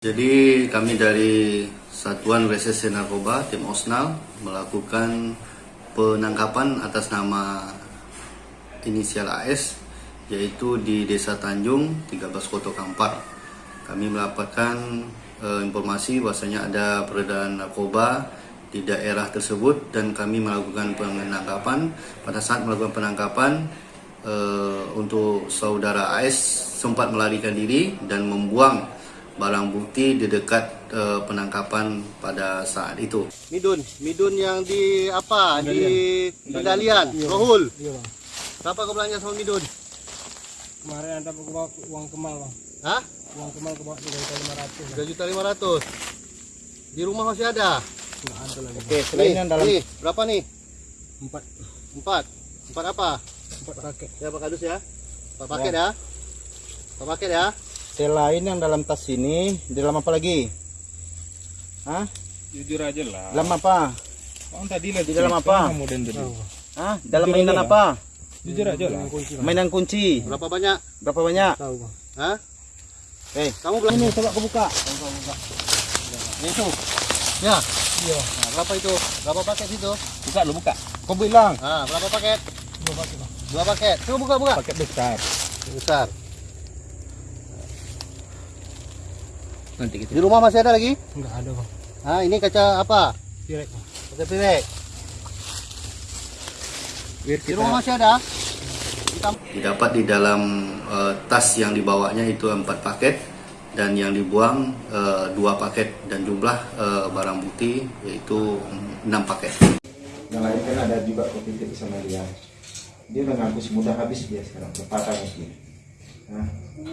Jadi kami dari Satuan Reserse Narkoba Tim Osnal melakukan penangkapan atas nama inisial AS yaitu di Desa Tanjung 13 Koto Kampar. Kami mendapatkan e, informasi bahwasanya ada peredaran narkoba di daerah tersebut dan kami melakukan penangkapan. Pada saat melakukan penangkapan e, untuk saudara AS sempat melarikan diri dan membuang barang bukti di dekat uh, penangkapan pada saat itu. Midun, Midun yang di apa? Di Pendalian, Rohul. Iya bang. Berapa kau belanja sama Midun? Kemarin ada bawa uang kemal bang. Hah? Uang kemal ke bawah tiga juta lima ratus. Tiga juta lima ratus. Di rumah masih ada. Nggak ada lagi. Oke, selain yang dalam. Nih, berapa nih? Empat Empat. Empat apa? empat paket. Ya Pak Kadus ya. Empat paket ya. Empat paket ya. Selain yang dalam tas ini, di dalam apa lagi? Hah? Jujur aja lah. Dalam apa? Bang tadi lah Di dalam apa? Kamu dan tadi. Hah? Dalam Jujur mainan apa? Jujur aja lah. Mainan kunci. Berapa banyak? Berapa banyak? Tahu bang. Hah? Eh, Kamu belanja ini coba aku buka. itu. Ya. Iya. Nah, berapa itu? Berapa paket itu? Buka lu buka. Kau bilang. Ah, berapa paket? Dua paket. Dua paket. Coba buka buka. Paket besar. Besar. Nanti kita. Di rumah masih ada lagi? Enggak ada bang. Ah, ini kaca apa? Bang. Kaca pirek. Biar Di kita rumah masih ada? Hitam. Didapat di dalam eh, tas yang dibawanya itu empat paket dan yang dibuang eh, dua paket dan jumlah eh, barang bukti yaitu enam paket. Yang lain kan ada juga kopi titik sama dia. Dia mengaku semudah habis dia sekarang. Berpatah mungkin. Hah?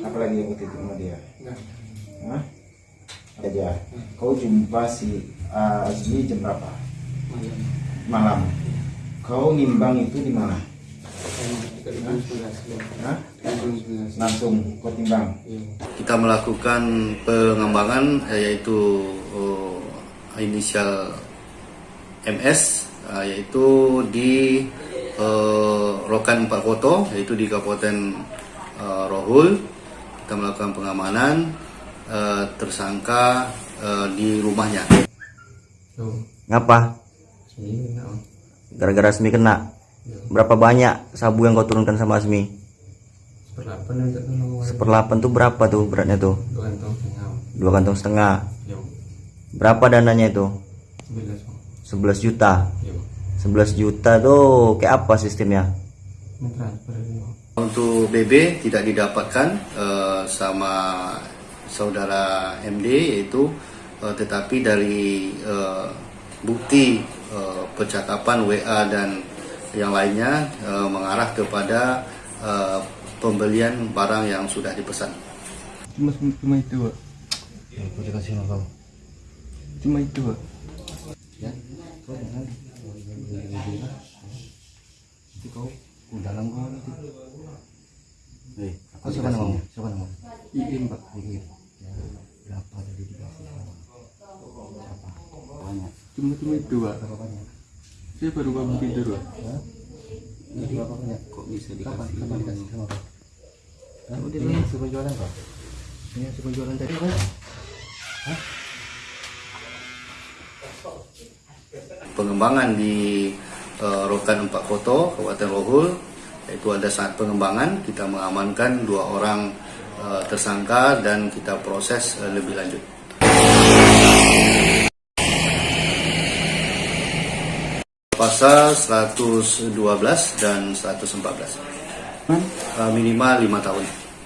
Apalagi yang kopi titik sama dia? Hah? Aja. Kau jumpa si Azmi jam berapa? Malam. Kau nimbang itu di mana? Langsung kau timbang. Kita melakukan pengembangan yaitu oh, inisial MS eh, yaitu di eh, Rokan Empat Koto yaitu di Kabupaten Rohul kita melakukan pengamanan eh, tersangka eh, di rumahnya. Ngapa? Gara-gara Asmi kena. Berapa banyak sabu yang kau turunkan sama Asmi? Seperlapan tuh berapa tuh beratnya tuh? Dua kantong setengah. Berapa dananya itu? 11 juta. 11 juta tuh kayak apa sistemnya? Untuk BB tidak didapatkan eh, sama saudara MD yaitu eh, tetapi dari eh, bukti eh, percakapan WA dan yang lainnya eh, mengarah kepada eh, pembelian barang yang sudah dipesan. Cuma cuma itu pak. Aku dikasih sama kau. Cuma itu pak. Ya, kau jangan. Nanti kau dalam kau nanti. Eh, aku siapa namamu? Siapa namamu? Iin pak. Dikit. Ya, berapa tadi dikasih sama? Berapa? Banyak. Cuma cuma pak. Berapa banyak? Saya baru bangun tidur. Hah? Ini berapa banyak? kok bisa Kapan? dikasih? Kapan dikasih sama kau? Hah? Ini hasil penjualan kau? Ini hasil penjualan tadi kau? pengembangan di eh, Rokan Empat Koto, Kabupaten Rohul. Itu ada saat pengembangan kita mengamankan dua orang eh, tersangka dan kita proses eh, lebih lanjut. Pasal 112 dan 114 Eh, minimal lima tahun.